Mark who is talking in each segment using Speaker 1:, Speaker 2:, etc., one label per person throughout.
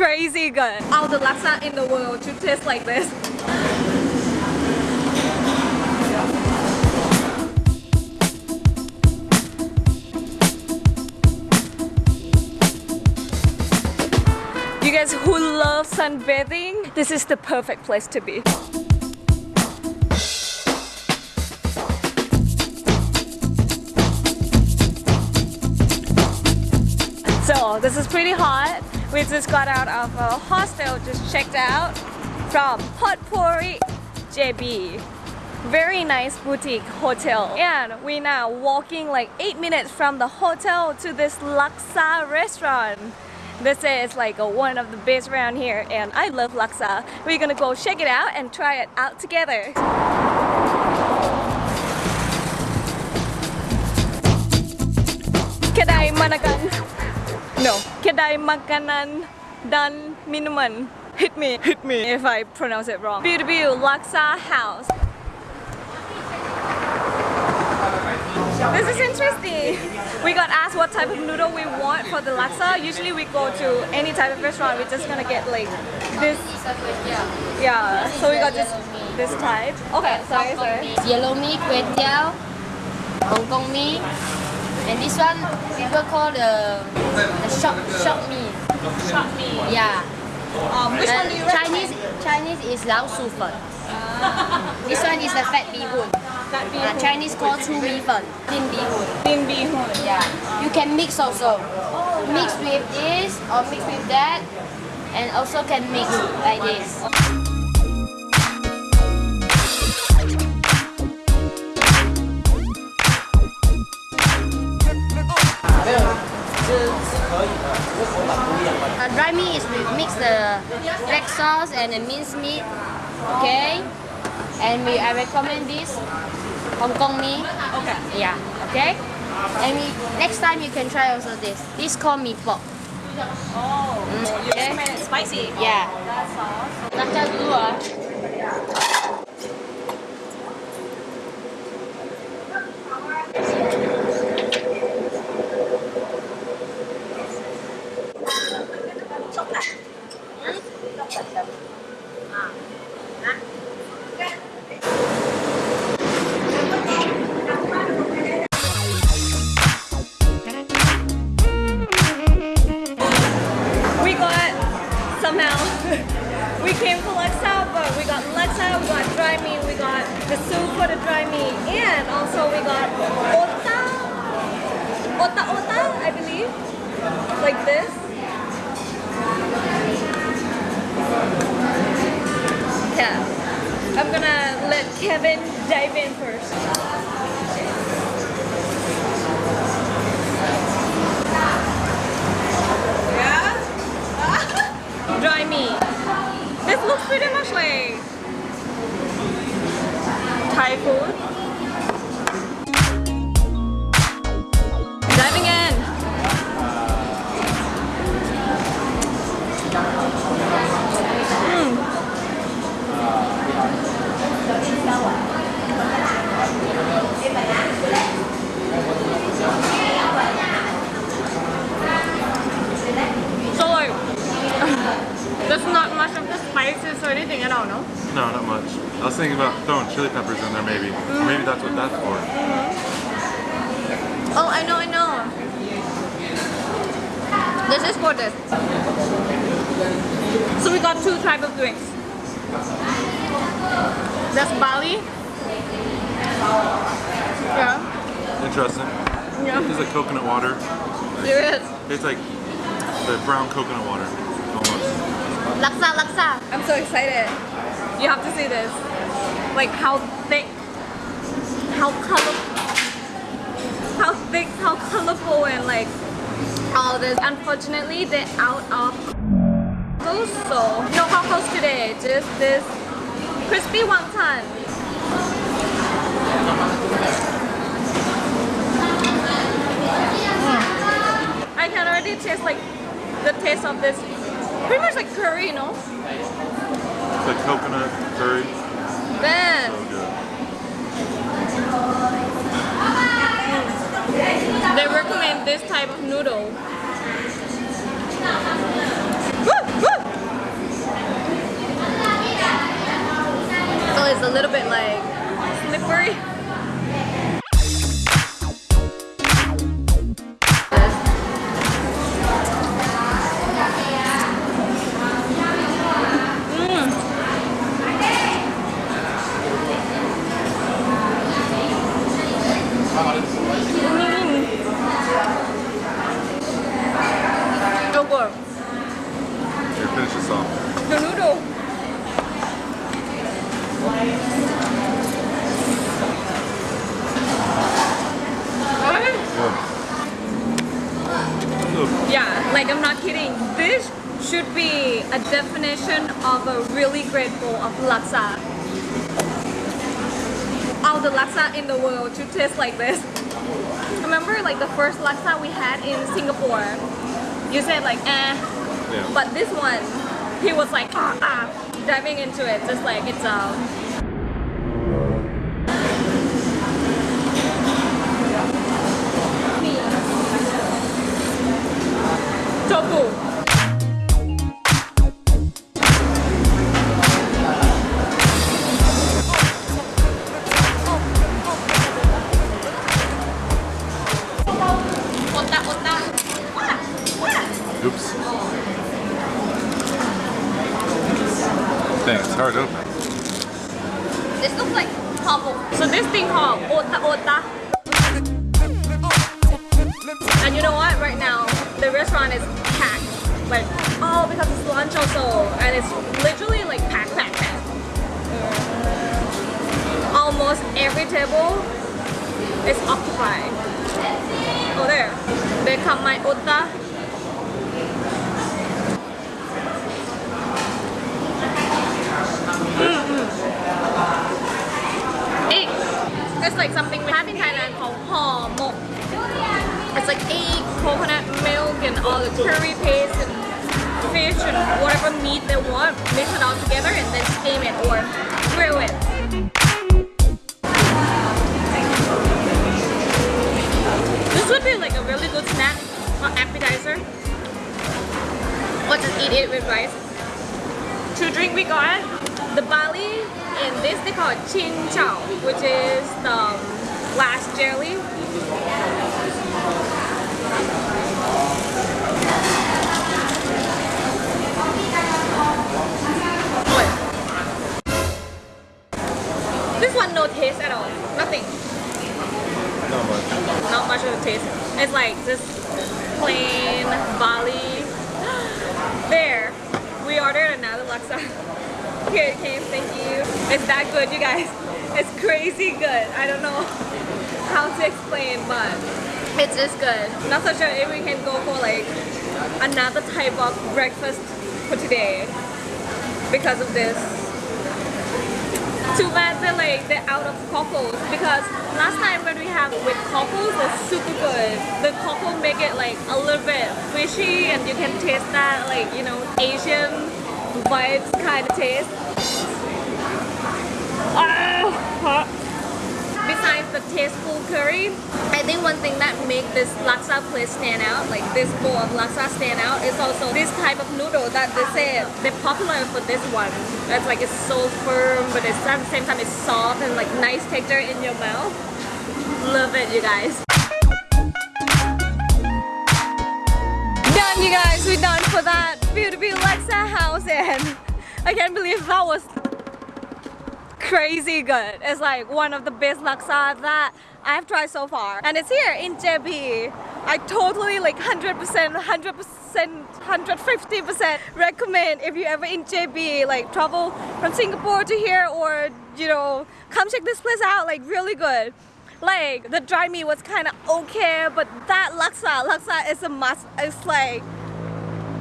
Speaker 1: crazy good. All the laksa in the world should taste like this. You guys who love sunbathing, this is the perfect place to be. So this is pretty hot. We just got out of a hostel, just checked out from Potpourri JB. Very nice boutique hotel. And we're now walking like 8 minutes from the hotel to this Laksa restaurant. This is like a, one of the best around here and I love Laksa. We're gonna go check it out and try it out together. Kedai Manakan. No, kedai makanan dan minuman. Hit me, hit me if I pronounce it wrong. Beautiful Laksa House. This is interesting. We got asked what type of noodle we want for the laksa. Usually we go to any type of restaurant, we're just gonna get like this. Yeah, so we got this this type. Okay, sorry, sorry.
Speaker 2: Yellow mee, kway teow, Hong Kong mee, and this one people call the the shop shop mee.
Speaker 1: Shop me.
Speaker 2: Yeah.
Speaker 1: Um, which one
Speaker 2: Uh,
Speaker 1: do you
Speaker 2: Chinese Chinese is lao su fen. This one is the fat bee hoon. Uh, Chinese call chu mi fen, thin bee hoon.
Speaker 1: Bin bihun.
Speaker 2: Yeah. You can mix also. Mix with this or mix with that, and also can mix like this. Uh, dry meat is we mix the black sauce and the minced meat, okay? And we I recommend this Hong Kong mee.
Speaker 1: Okay.
Speaker 2: Yeah, okay? And we, next time you can try also this. This called mee pok.
Speaker 1: Oh, you
Speaker 2: okay.
Speaker 1: spicy.
Speaker 2: Yeah.
Speaker 1: That sauce.
Speaker 2: Laksa dulu
Speaker 1: ota ota, I believe, like this. Yeah, I'm gonna let Kevin dive in first. Yeah? Dry meat. This looks pretty much like Thai food.
Speaker 3: Chili peppers in there maybe. Or maybe that's what that's for.
Speaker 1: Oh, I know, I know. This is for this. So we got two type of drinks. That's barley. Yeah.
Speaker 3: Interesting.
Speaker 1: Yeah.
Speaker 3: It's like coconut water.
Speaker 1: There is.
Speaker 3: It's like the brown coconut water. Almost.
Speaker 1: Laksa, laksa. I'm so excited. You have to see this. Like how thick, how colorful, how thick, how colorful, and like all this. Unfortunately, they're out of so no cockles today. Just this crispy wonton. I can already taste like the taste of this. Pretty much like curry, you know?
Speaker 3: It's like coconut curry.
Speaker 1: Best.
Speaker 3: So good.
Speaker 1: They recommend this type of noodle. Woo, woo. So it's a little bit like slippery. Of laksa. All the laksa in the world to taste like this. Remember like the first laksa we had in Singapore? You said like eh,
Speaker 3: Yeah.
Speaker 1: but this one, he was like ah ah, diving into it just like it's a tofu.
Speaker 3: Dang, it's hard to open.
Speaker 1: This looks like humble. So this thing called ota ota. And you know what? Right now, the restaurant is packed. Like, oh, because it's lunch also. And it's literally like packed, packed, packed. Almost every table is occupied. Oh, there. They come my ota. Egg. It's like something we have in Thailand called hor. It's like egg, coconut milk, and all the curry paste and fish and whatever meat they want. Mix it all together and then steam it or grill it. This would be like a really good snack or appetizer. Or just eat it with rice. To drink we got the barley and this they call it chin chow, which is the glass jelly. This one no taste at all. Nothing.
Speaker 3: Not much.
Speaker 1: Not much of a taste. It's like just plain barley. There. We now another laksa. Here it came, thank you. It's that good, you guys. It's crazy good. I don't know how to explain, but it's just good. Not so sure if we can go for like another type of breakfast for today because of this. Too bad they're like they're out of cockles because last time when we have with cockles it's super good. The cockle make it like a little bit fishy and you can taste that like you know Asian vibes kind of taste. Ah, hot. The tasteful curry, I think one thing that makes this laksa place stand out, like this bowl of laksa stand out, is also this type of noodle that they say they're popular for this one. That's like it's so firm, but it's at the same time it's soft and like nice texture in your mouth. Love it, you guys. Done, you guys. We're done for that beautiful Laksa house, and I can't believe that was crazy good. It's like one of the best laksa that I've tried so far. And it's here in JB. I totally like 100%, 100%, 150% recommend if you ever in JB, like travel from Singapore to here or, you know, come check this place out, like really good. Like the dry meat was kind of okay, but that laksa, laksa is a must. It's like,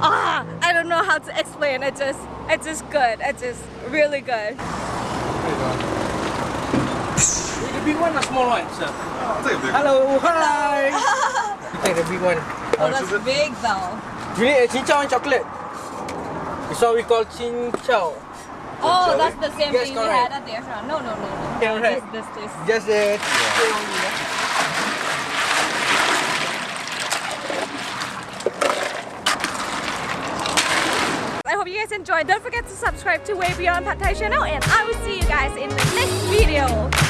Speaker 1: ah, I don't know how to explain. It just, it's just good. It's just really good.
Speaker 4: The big one or small one, sir?
Speaker 3: I'll take a big
Speaker 4: Hello, hi. you take the big one.
Speaker 1: Oh, that's big though.
Speaker 4: You need a chin chow and chocolate. It's what we call chin chow.
Speaker 1: Oh, that's eh? the same
Speaker 4: Yes,
Speaker 1: thing we had at the restaurant. No, no, no, no.
Speaker 4: Yeah, right.
Speaker 1: This, this, this.
Speaker 4: Just the Yeah?
Speaker 1: You guys enjoyed. Don't forget to subscribe to Way Beyond Pad Thai channel and I will see you guys in the next video.